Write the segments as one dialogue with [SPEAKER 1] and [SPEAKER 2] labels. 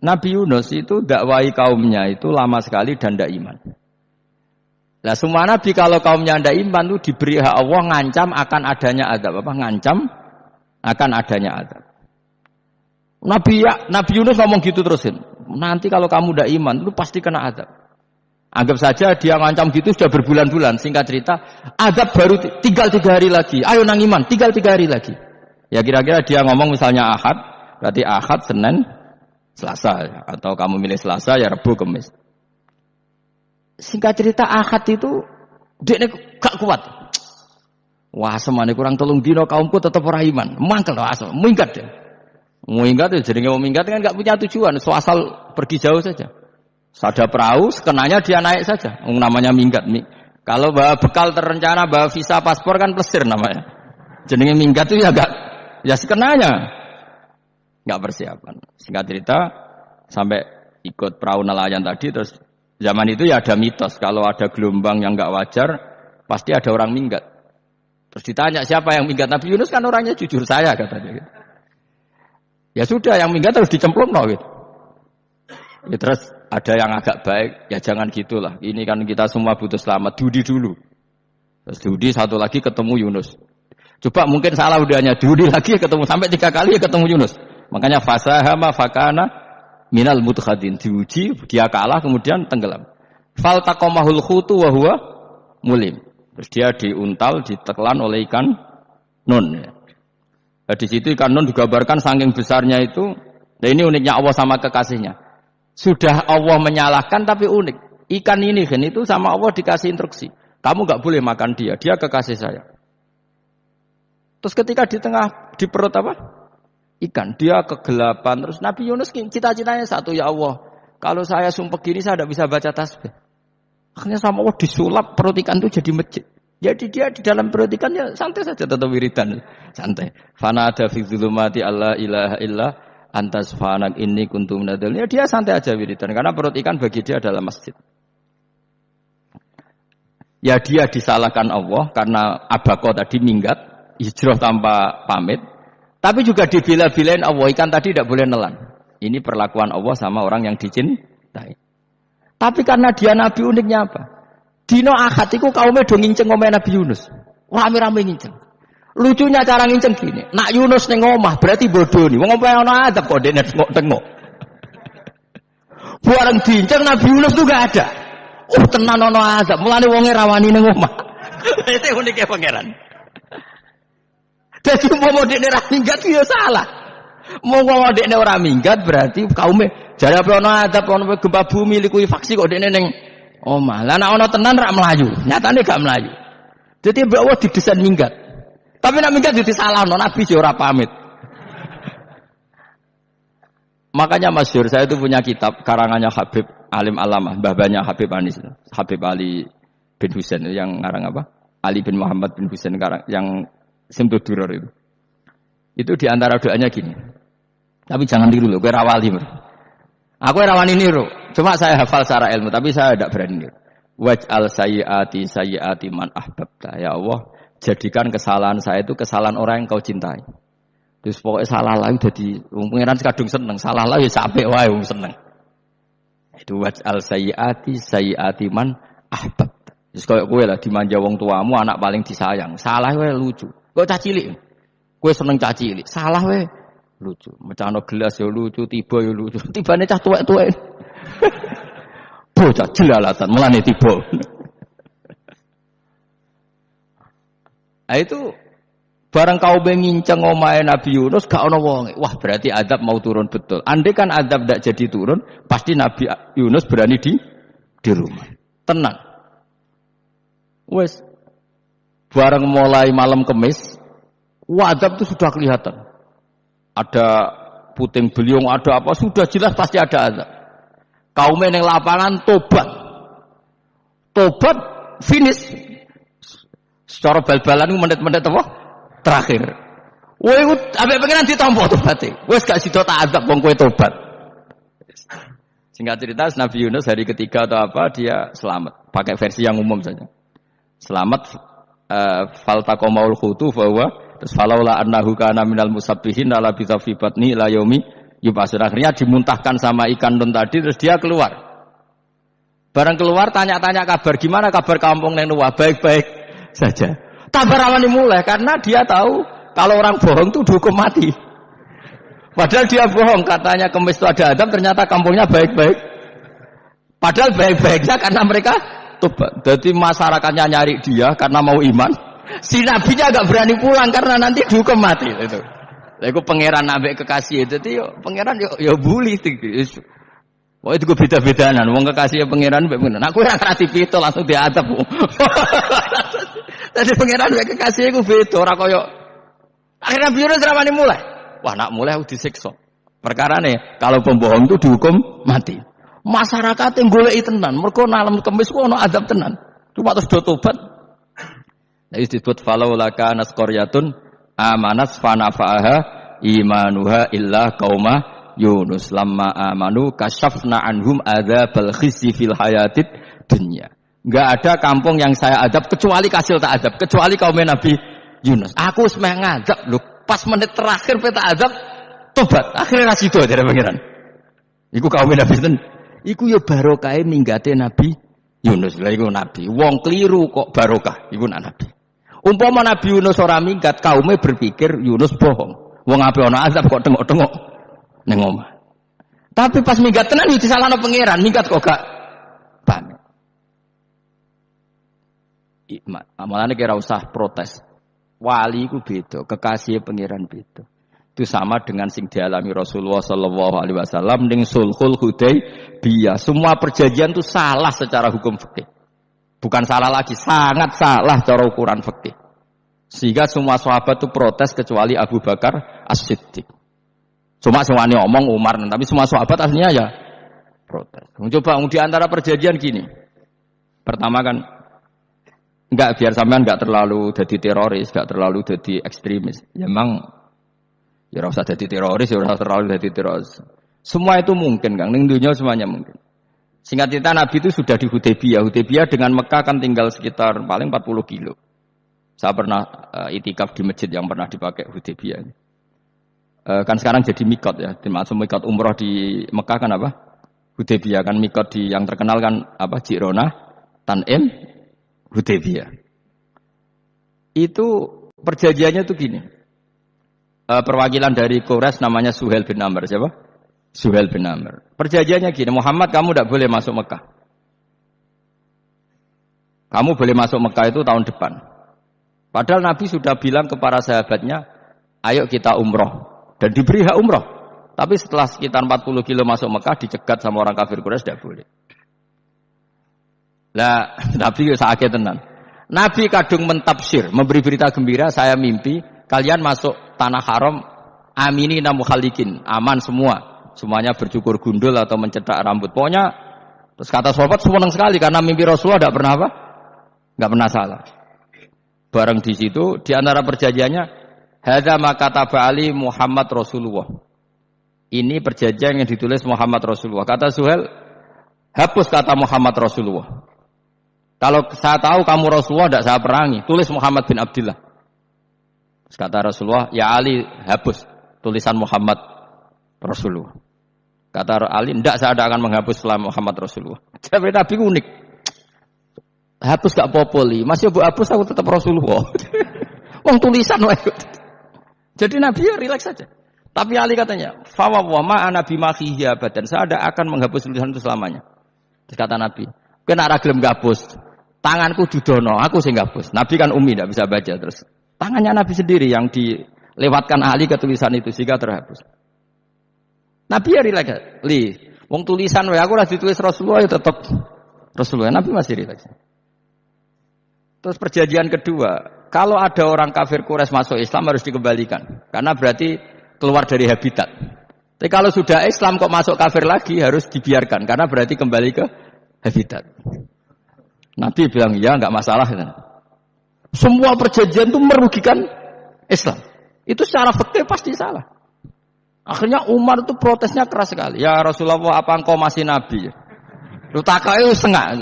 [SPEAKER 1] Nabi Yunus itu dakwai kaumnya itu lama sekali dan tidak iman. Nah semua nabi kalau kaumnya tidak iman itu diberi hak Allah ngancam akan adanya adab apa? Ngancam akan adanya adab. Nabi ya, Nabi Yunus ngomong gitu terusin. Nanti kalau kamu tidak iman, lu pasti kena adab. Anggap saja dia ngancam gitu sudah berbulan-bulan. Singkat cerita, adab baru tinggal tiga hari lagi. Ayo nang iman, tinggal tiga hari lagi. Ya kira-kira dia ngomong misalnya ahad, berarti ahad, senin, Selasa ya. atau kamu milih Selasa ya Rabu Kamis. Singkat cerita Ahad itu dia gak kuat. Wah semane kurang tolong dino kaumku tetap orang iman. Mangkel loh asal, minggat deh. Minggat ya jadi mau minggat kan gak punya tujuan, so asal pergi jauh saja. Sada perahu, sekenanya dia naik saja. Namanya minggat. Kalau bawa bekal terencana, bawa visa paspor kan plesir namanya. Jadi minggat itu ya gak, ya sekenanya nggak persiapan. Singkat cerita sampai ikut perahu nelayan tadi terus zaman itu ya ada mitos kalau ada gelombang yang nggak wajar pasti ada orang minggat. Terus ditanya siapa yang minggat Nabi Yunus kan orangnya jujur saya katanya. Gitu. Ya sudah yang minggat harus dicemplung no, gitu. Ya, terus ada yang agak baik, ya jangan gitulah. Ini kan kita semua butuh selamat. Dudi dulu. Terus Dudi satu lagi ketemu Yunus. Coba mungkin salah udahnya Dudi lagi ketemu sampai tiga kali ketemu Yunus. Makanya fasahama fakana minal mutkhadin diuji dia kalah kemudian tenggelam. Fal taqamahul khutu wa huwa mulim. Terus dia diuntal ditelan oleh ikan nun. Nah, di situ ikan nun digambarkan saking besarnya itu. Nah ini uniknya Allah sama kekasihnya. Sudah Allah menyalahkan tapi unik. Ikan ini kan itu sama Allah dikasih instruksi. Kamu nggak boleh makan dia, dia kekasih saya. Terus ketika di tengah di perut apa? Ikan. Dia kegelapan. Terus Nabi Yunus cita-citanya satu ya Allah. Kalau saya sumpah gini saya tidak bisa baca tasbih. Akhirnya sama Allah disulap perut ikan itu jadi masjid. Jadi dia di dalam perut ikan ya santai saja tetap wiridan. Santai. Fana ada fi zulumati Allah ilaha illa antas fanak ini kuntum nadal. Ya dia santai aja wiridan. Karena perut ikan bagi dia adalah masjid. Ya dia disalahkan Allah karena abako tadi minggat. Hijrah tanpa pamit. Tapi juga dibela-belain Allah ikan tadi tidak boleh nelan. Ini perlakuan Allah sama orang yang dicintai. Tapi karena dia nabi uniknya apa? Dino akad itu kaumnya dong nginceng Nabi Yunus. Rame-rame nginceng. Lucunya cara nginceng gini. Nak Yunus neng omah berarti bodoh nih. Wong ngomel ono adab kok dene tengok-tengok. Buareng diinceng Nabi Yunus tuh gak ada. Oh tenan ono adab. Mulane wonge rawani neng omah. Itu uniknya pangeran. Jadi mau dekne ora minggat ya salah. Mau mau dekne ora minggat berarti kaume jare apa ana adab ana gempa bumi likui faksi kok dekne ning omah. Lah nek tenan rak melayu, nyatane gak melayu. Jadi mbak Allah didesain minggat. Tapi nak minggat jadi salah, no, Nabi sih ora pamit. Makanya Masyur, saya itu punya kitab karangannya Habib Alim Alamah, babanya Habib Anis, Habib Ali bin Husain yang ngarang apa? Ali bin Muhammad bin Husain yang Simtud duror itu. Itu di antara doanya gini. Tapi jangan tiru loh, gue rawali. Bro. Aku rawani niru. Cuma saya hafal secara ilmu, tapi saya tidak berani niru. Waj'al sayyati sayyati man ahbabta. Ya Allah, jadikan kesalahan saya itu kesalahan orang yang kau cintai. Terus pokoknya salah lagi jadi pengiran kadung seneng, salah lagi sampai wae seneng. Itu waj'al sayyati sayyati man ahbabta. Terus kayak gue lah dimanja wong tuamu anak paling disayang. Salah gue lucu. Kok caci cilik? Gue seneng caci cilik. Salah we. Lucu. Mecano gelas ya lucu, tiba ya lucu. Tibane cah tuwek-tuwek. Bocah jelalatan, melane tiba. nah itu barang kau benginceng omae Nabi Yunus gak ono wong. Wah, berarti adab mau turun betul. Andai kan adab tidak jadi turun, pasti Nabi Yunus berani di di rumah. Tenang. Wes, Barang mulai malam kemis, wadab itu sudah kelihatan. Ada puting beliung, ada apa, sudah jelas pasti ada azab. Kaum yang lapangan tobat. Tobat finish. Secara bal-balan menit-menit apa? Terakhir. Woi, abe pengen ditampa tobaté. Wes gak sida tak azab wong kowe tobat. Singkat cerita Nabi Yunus hari ketiga atau apa dia selamat. Pakai versi yang umum saja. Selamat faltaqamaul khutu bahwa terus falaula annahu kana minal musabbihin ala bi fi batni ila yaumi Yubasir akhirnya dimuntahkan sama ikan don tadi terus dia keluar. Barang keluar tanya-tanya kabar gimana kabar kampung neng Nuwah baik-baik saja. Kabar awal mulai karena dia tahu kalau orang bohong tuh dihukum mati. Padahal dia bohong katanya kemis itu ada Adam ternyata kampungnya baik-baik. Padahal baik-baiknya karena mereka tobat. Jadi masyarakatnya nyari dia karena mau iman. Si nabinya agak berani pulang karena nanti dihukum mati itu. Lalu pangeran nabi kekasih itu, yo pangeran yo yo bully Wah itu gue beda-bedaan, wong kekasih pangeran mbek ngono. Aku ora ngerti itu langsung diadab. Tadi pangeran mbek kekasih gue beda ora koyo Akhirnya biru dramane mulai. Wah nak mulai aku disiksa. Perkara nih, kalau pembohong itu dihukum mati. Masyarakat yang golek tenan, mereka nalam kemis kok ono adab tenan. Cuma terus do tobat. Nah, disebut falau laka nasqaryatun amanas fanafa'aha imanuha illa kauma Yunus lamma amanu kasyafna anhum adzabal khizi fil hayatid dunya. Enggak ada kampung yang saya adab kecuali kasil tak adab, kecuali kaum Nabi Yunus. Aku semeh ngadab lho, pas menit terakhir peta adab tobat. Akhirnya rasido dari pangeran. Iku kaum Nabi ten. Iku yo barokah minggate Nabi Yunus. Lah iku nabi. Wong keliru kok barokah. Iku nak nabi. Umpama Nabi Yunus ora minggat, kaumnya berpikir Yunus bohong. Wong ape ana azab kok tengok-tengok ning omah. Tapi pas minggat tenan yo disalahno pangeran, minggat kok gak pamit. Amalane kira usah protes. Wali ku beda, kekasih pangeran beda. Itu sama dengan sing dialami Rasulullah Sallallahu Alaihi Wasallam dengan sulhul Hudaybiyah. Semua perjanjian itu salah secara hukum fikih. Bukan salah lagi, sangat salah cara ukuran fikih. Sehingga semua sahabat itu protes kecuali Abu Bakar As-Siddiq. Cuma semuanya omong Umar, tapi semua sahabat aslinya ya protes. Coba di antara perjanjian gini. Pertama kan enggak biar sampean enggak terlalu jadi teroris, enggak terlalu jadi ekstremis. Ya memang ya usah jadi teroris, ya usah terlalu jadi teroris. Semua itu mungkin, Kang. Ning dunia semuanya mungkin. Singkat cerita Nabi itu sudah di Hudaybiyah. Hudaybiyah dengan Mekah kan tinggal sekitar paling 40 kilo. Saya pernah uh, itikaf di masjid yang pernah dipakai Hudaybiyah. Uh, kan sekarang jadi mikot ya. Dimaksud mikot umroh di Mekah kan apa? Hudaybiyah kan mikot di yang terkenal kan apa? Jirona, Tanim, Hudaybiyah. Itu perjanjiannya tuh gini. Uh, perwakilan dari Kores namanya Suhel bin Amr siapa? Suhel bin Amr. Perjanjiannya gini, Muhammad kamu tidak boleh masuk Mekah. Kamu boleh masuk Mekah itu tahun depan. Padahal Nabi sudah bilang kepada sahabatnya, ayo kita umroh. Dan diberi hak umroh. Tapi setelah sekitar 40 kilo masuk Mekah, dicegat sama orang kafir Quraisy tidak boleh. Lah, Nabi sakit tenan. Nabi kadung mentafsir, memberi berita gembira, saya mimpi, kalian masuk tanah haram, amini namu khalikin, aman semua. Semuanya bercukur gundul atau mencetak rambut. Pokoknya terus kata sahabat senang sekali karena mimpi Rasulullah tidak pernah apa? Nggak pernah salah. Bareng di situ di antara perjanjiannya hadza maka Ali Muhammad Rasulullah. Ini perjanjian yang ditulis Muhammad Rasulullah. Kata Suhel, hapus kata Muhammad Rasulullah. Kalau saya tahu kamu Rasulullah tidak saya perangi, tulis Muhammad bin Abdullah. Kata Rasulullah, ya Ali hapus tulisan Muhammad Rasulullah. Kata Ali, tidak saya akan menghapus setelah Muhammad Rasulullah. Tapi Nabi unik. Hapus gak popoli, masih bu hapus aku tetap Rasulullah. Wong tulisan wae. Jadi Nabi ya rileks saja. Tapi Ali katanya, "Fawwa ma ana bimakhihi abadan." Saya ada akan menghapus tulisan itu selamanya. Terus kata Nabi, "Kena ra gelem gapus. Tanganku judono, aku sing gapus." Nabi kan umi tidak bisa baca terus. Tangannya Nabi sendiri yang dilewatkan Ali ke tulisan itu sehingga terhapus. Nabi ya rileks. Li, wong tulisan wae aku ora ditulis Rasulullah ya tetep Rasulullah. Nabi masih rileks. Terus perjanjian kedua, kalau ada orang kafir Quraisy masuk Islam harus dikembalikan karena berarti keluar dari habitat. Tapi kalau sudah Islam kok masuk kafir lagi harus dibiarkan karena berarti kembali ke habitat. Nabi bilang ya nggak masalah. Semua perjanjian itu merugikan Islam. Itu secara fakir pasti salah. Akhirnya Umar itu protesnya keras sekali. Ya Rasulullah, apa engkau masih nabi? Lu takai setengah.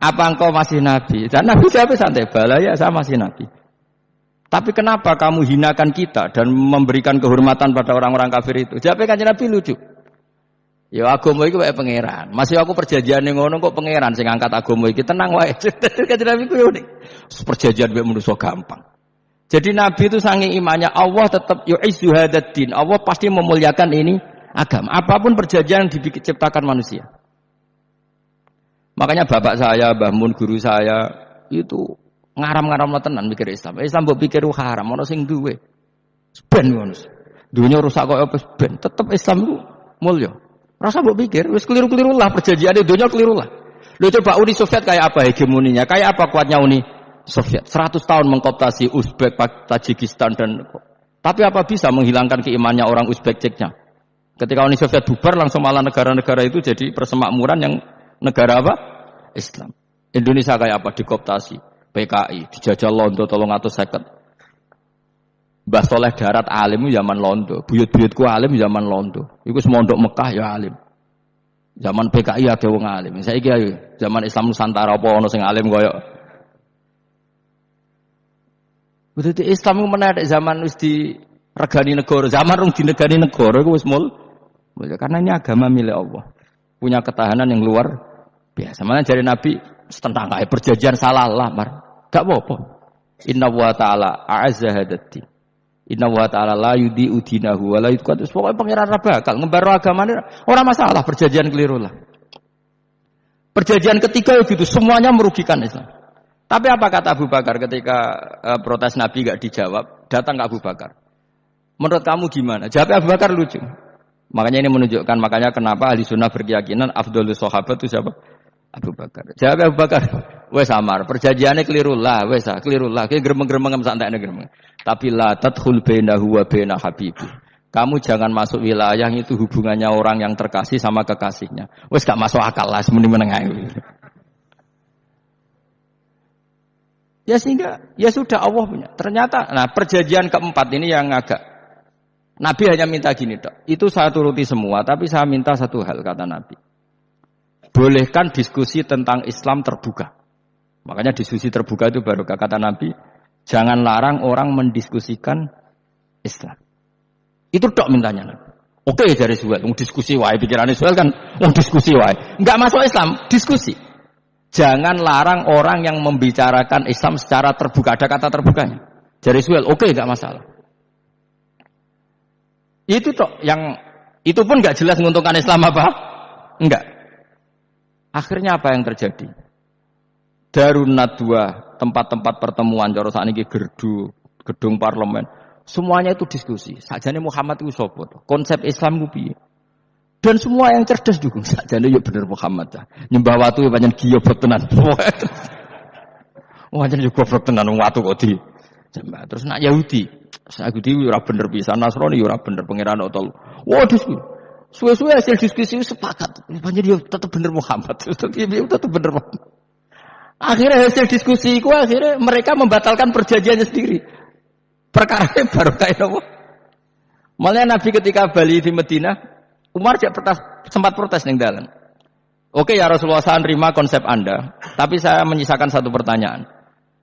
[SPEAKER 1] Apa engkau masih nabi? Dan Nabi siapa santai bala ya saya masih nabi. Tapi kenapa kamu hinakan kita dan memberikan kehormatan pada orang-orang kafir itu? Jawabnya kan Nabi lucu. Ya agama iki wae pangeran. Masih aku perjanjian yang ngono kok pangeran sing angkat agama iki tenang wae. Kanjeng Nabi ku unik. Perjanjian wae manusa gampang. Jadi Nabi itu sangi imannya Allah tetap yu'izzu hadaddin. Allah pasti memuliakan ini agama. Apa pun perjanjian yang diciptakan manusia. Makanya bapak saya, Mbah Mun guru saya itu ngaram-ngaram tenan mikir Islam. Islam mbok pikir haram, ono sing duwe. Ben ngono. Dunia rusak kok apa ben, tetep Islam itu mulya. Rasa mbok pikir, wis keliru-keliru lah perjanjian dunia keliru lah. Lu coba Uni Soviet kayak apa hegemoninya? Kayak apa kuatnya Uni Soviet? 100 tahun mengkoptasi Uzbek, Tajikistan dan tapi apa bisa menghilangkan keimannya orang Uzbek Ceknya? Ketika Uni Soviet bubar langsung malah negara-negara itu jadi persemakmuran yang negara apa? Islam. Indonesia kayak apa? Dikoptasi. PKI, dijajah Londo tolong atau seket. Mbah Soleh darat alim zaman Londo, buyut-buyutku alim zaman Londo. Iku semondok Mekah ya alim. Zaman PKI ada wong alim. Saya kira zaman Islam Nusantara apa ono sing alim koyo. Berarti Islam itu menarik zaman wis di regani negara, zaman rung di negani negara wis mul. Karena ini agama milik Allah. Punya ketahanan yang luar biasa. Mana dari Nabi tentang kayak perjanjian salah lah, mar. Gak apa-apa. Inna wa ta'ala a'azza hadati. Inna wa ta'ala la yudi udinahu wa la. Pokoknya pengiran bakal ngebaru agama ini orang masalah perjanjian keliru lah. Perjanjian ketiga itu semuanya merugikan Islam. Tapi apa kata Abu Bakar ketika uh, protes Nabi gak dijawab, datang ke Abu Bakar. Menurut kamu gimana? Jawab Abu Bakar lucu. Makanya ini menunjukkan makanya kenapa ahli sunnah berkeyakinan Abdul Sahabat itu siapa? Abu Bakar. Jawab Abu Bakar, wes samar. Perjanjiannya keliru lah, wes ah, keliru lah. Kayak geremeng-geremeng santai geremeng. Tapi la tadkhul bainahu wa baina habibi. Kamu jangan masuk wilayah itu hubungannya orang yang terkasih sama kekasihnya. Wes gak masuk akal lah, semuanya menengah. Ya sehingga ya sudah Allah punya. Ternyata nah perjanjian keempat ini yang agak Nabi hanya minta gini dok. Itu saya turuti semua, tapi saya minta satu hal kata Nabi bolehkan diskusi tentang Islam terbuka. Makanya diskusi terbuka itu baru kata Nabi, jangan larang orang mendiskusikan Islam. Itu dok mintanya Nabi. Oke dari Suel, mau diskusi wae pikirannya Suel kan mau diskusi wae. Enggak masuk Islam, diskusi. Jangan larang orang yang membicarakan Islam secara terbuka. Ada kata terbukanya. Dari Suel, oke enggak masalah. Itu toh yang itu pun enggak jelas menguntungkan Islam apa? Enggak. Akhirnya apa yang terjadi? Darun Nadwa, tempat-tempat pertemuan cara saat ini gerdu, gedung parlemen, semuanya itu diskusi. Sajane Muhammad itu sopo, konsep Islam itu Dan semua yang cerdas dukung sajane ya bener Muhammad. Nyembah watu ya banyak giyo tenan. Wah, jadi juga tenan watu kok di. Terus nak Yahudi, Yahudi ora bener bisa, Nasrani ora bener pangeran otol. Wah, diskusi. Suwe-suwe hasil diskusi sepakat. Banyak dia tetap bener Muhammad. Dia tetap bener Muhammad. Akhirnya hasil diskusi itu akhirnya mereka membatalkan perjanjiannya sendiri. Perkara baru kayak apa? Malah Nabi ketika Bali di Medina, Umar sempat protes nih dalam. Oke ya Rasulullah saya terima konsep Anda, tapi saya menyisakan satu pertanyaan.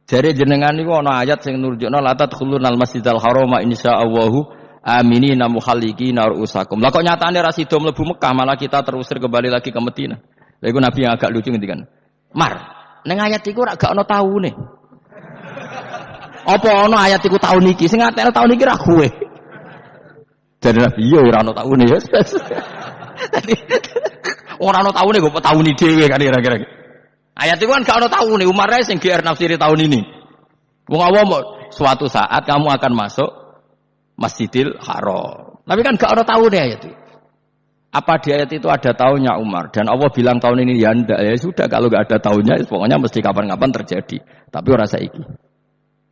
[SPEAKER 1] Jadi jenengan itu ana ayat sing nurjukna la tadkhulunal masjidal harama insyaallahu amini namu haliki usakum. Lah kok nyatane ra sida mlebu Mekah malah kita terusir kembali lagi ke Medina. Lha iku Nabi yang agak lucu ngendikan. Mar, ning ayat iku ora gak ana taune. Apa ana ayat iku taun iki? Sing ngatekno taun iki ra kowe. Jadi Nabi iya ora ana taune ya. Ora ana taune kok tauni dhewe kan kira-kira. Ayat itu kan gak ana taune, Umar sing GR nafsiri tahun ini. Wong awam suatu saat kamu akan masuk Masjidil Haram. Tapi kan gak ada nih ayat itu. Apa di ayat itu ada tahunnya Umar dan Allah bilang tahun ini ya ndak ya sudah kalau gak ada tahunnya pokoknya mesti kapan-kapan terjadi. Tapi orang saiki.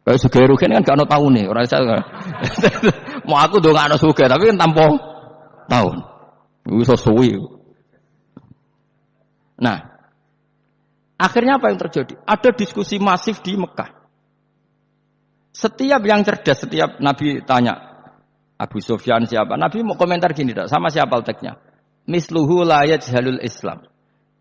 [SPEAKER 1] Kayak suge rugen kan gak ada nih orang saya. Mau aku dong gak ada suge tapi kan tanpa tahun. Bisa suwi. Nah, akhirnya apa yang terjadi? Ada diskusi masif di Mekah. Setiap yang cerdas, setiap Nabi tanya, Abu Sufyan siapa? Nabi mau komentar gini, tak? sama siapa teksnya? Misluhu layat jalul Islam.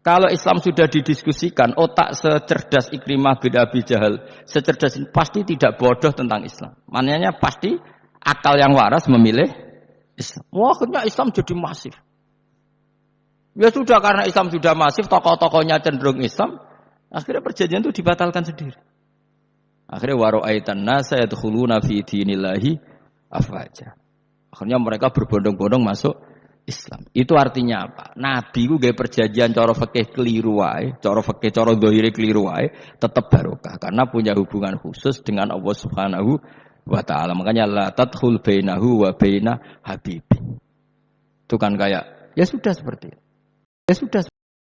[SPEAKER 1] Kalau Islam sudah didiskusikan, otak secerdas Ikrimah bin Abi Jahal, secerdas ini pasti tidak bodoh tentang Islam. Maknanya pasti akal yang waras memilih Islam. Wah, akhirnya Islam jadi masif. Ya sudah karena Islam sudah masif, tokoh-tokohnya cenderung Islam, akhirnya perjanjian itu dibatalkan sendiri. Akhirnya waro'aitan nasa yadkhuluna fi dinillahi afwaja. Akhirnya mereka berbondong-bondong masuk Islam. Itu artinya apa? Nabi ku gaya perjanjian cara fikih keliru wae, cara fikih cara dohire keliru wae, tetap barokah karena punya hubungan khusus dengan Allah Subhanahu wa taala. Makanya la tadkhul bainahu wa baina habibi. Itu kan kayak ya sudah seperti itu. Ya sudah